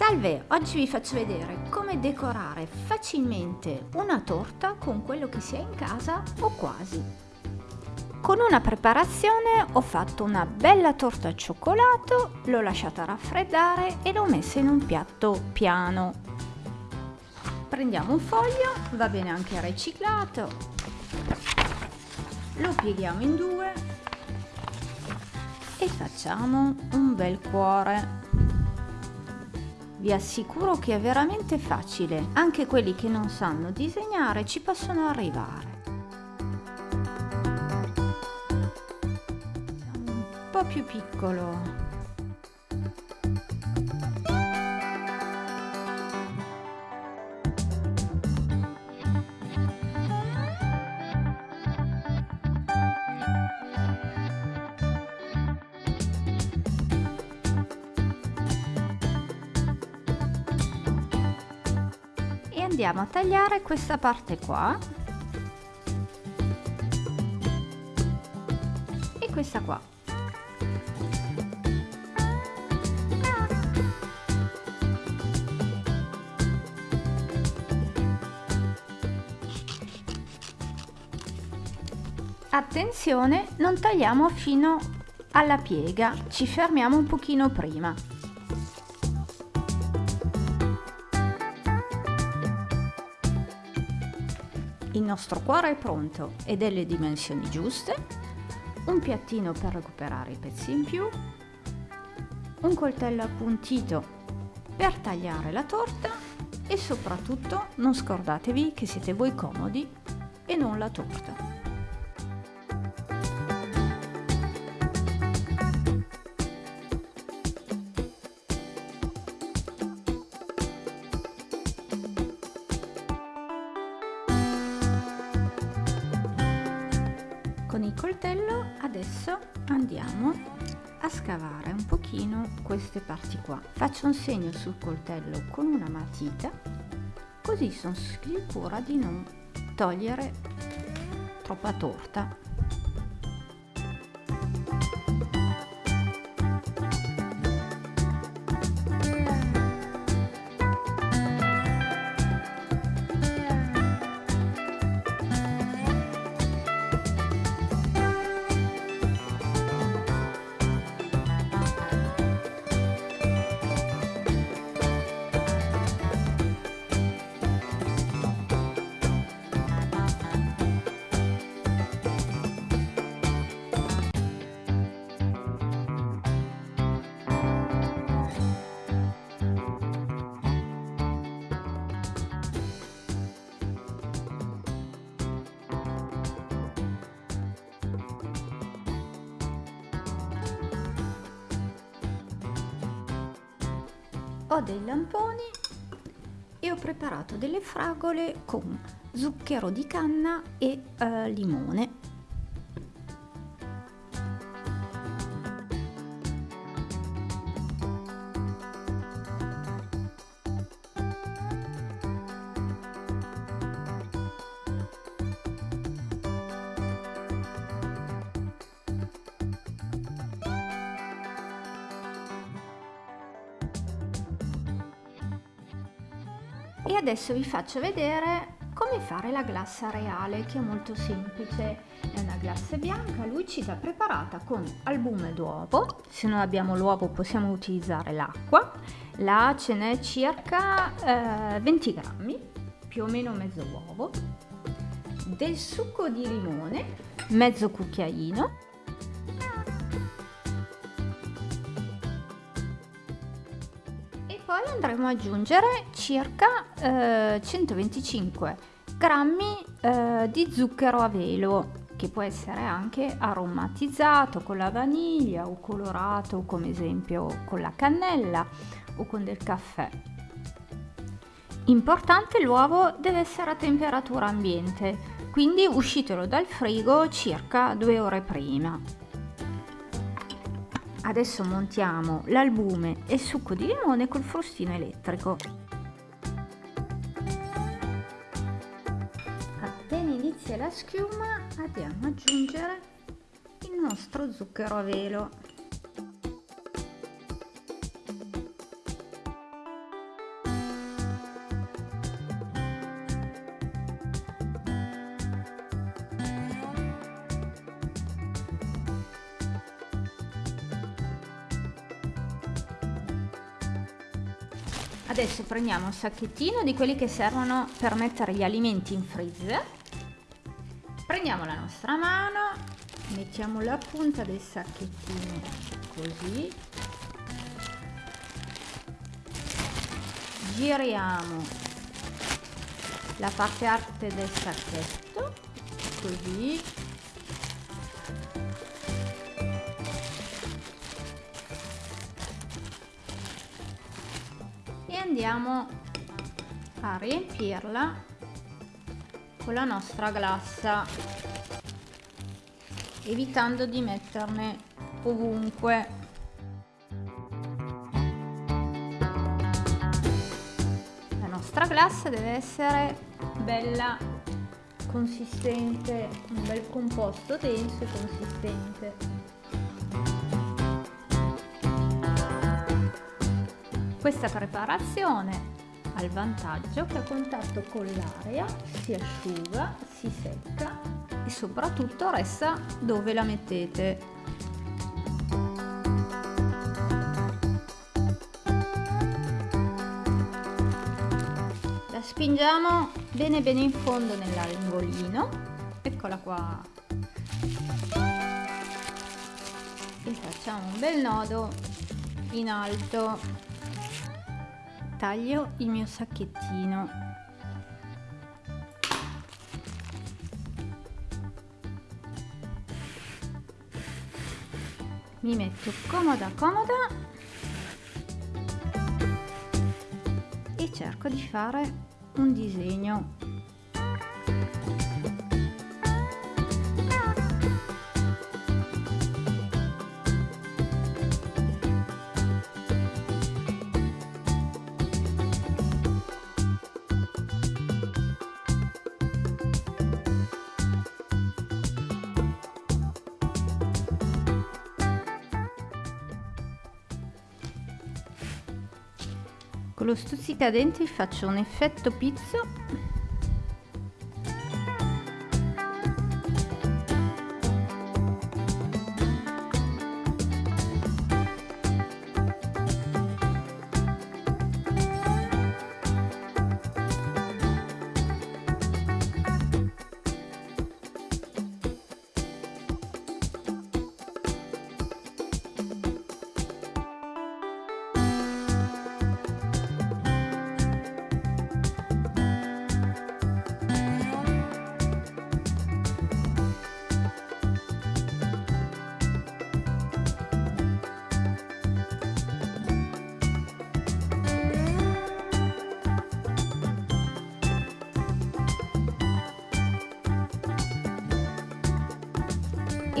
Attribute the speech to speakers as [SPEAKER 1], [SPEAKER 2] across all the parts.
[SPEAKER 1] Salve, oggi vi faccio vedere come decorare facilmente una torta con quello che si ha in casa o quasi. Con una preparazione ho fatto una bella torta al cioccolato, l'ho lasciata raffreddare e l'ho messa in un piatto piano. Prendiamo un foglio, va bene anche riciclato, lo pieghiamo in due e facciamo un bel cuore. Vi assicuro che è veramente facile, anche quelli che non sanno disegnare ci possono arrivare. Un po' più piccolo andiamo a tagliare questa parte qua e questa qua Attenzione, non tagliamo fino alla piega, ci fermiamo un pochino prima. Il nostro cuore è pronto e delle dimensioni giuste, un piattino per recuperare i pezzi in più, un coltello appuntito per tagliare la torta e soprattutto non scordatevi che siete voi comodi e non la torta. Coltello adesso andiamo a scavare un pochino queste parti qua. Faccio un segno sul coltello con una matita così sono sicura di non togliere troppa torta ho dei lamponi e ho preparato delle fragole con zucchero di canna e eh, limone e adesso vi faccio vedere come fare la glassa reale che è molto semplice. È una glassa bianca lucida preparata con albume d'uovo. Se non abbiamo l'uovo possiamo utilizzare l'acqua. Là ce n'è circa eh, 20 grammi più o meno mezzo uovo. Del succo di limone mezzo cucchiaino poi andremo ad aggiungere circa eh, 125 grammi eh, di zucchero a velo che può essere anche aromatizzato con la vaniglia o colorato come esempio con la cannella o con del caffè. Importante l'uovo deve essere a temperatura ambiente, quindi uscitelo dal frigo circa due ore prima. Adesso montiamo l'albume e il succo di limone col frustino elettrico. Appena inizia la schiuma andiamo ad aggiungere il nostro zucchero a velo. Adesso prendiamo un sacchettino di quelli che servono per mettere gli alimenti in freezer. Prendiamo la nostra mano, mettiamo la punta del sacchettino così. Giriamo la parte alta del sacchetto così andiamo a riempirla con la nostra glassa evitando di metterne ovunque. La nostra glassa deve essere bella consistente un bel composto denso e consistente Questa preparazione ha il vantaggio che a contatto con l'aria si asciuga, si secca e soprattutto resta dove la mettete. La spingiamo bene bene in fondo nell'angolino, eccola qua. E facciamo un bel nodo in alto taglio il mio sacchettino. Mi metto comoda comoda. E cerco di fare un disegno Con lo stuzzicadenti faccio un effetto pizzo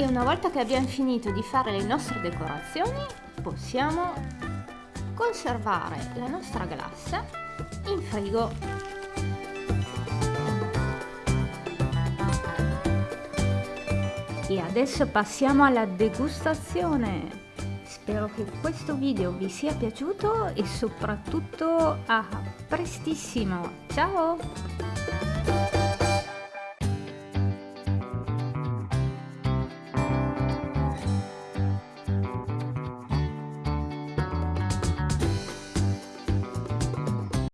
[SPEAKER 1] e una volta che abbiamo finito di fare le nostre decorazioni possiamo conservare la nostra glassa in frigo. E adesso passiamo alla degustazione. Spero che questo video vi sia piaciuto e soprattutto a prestissimo. Ciao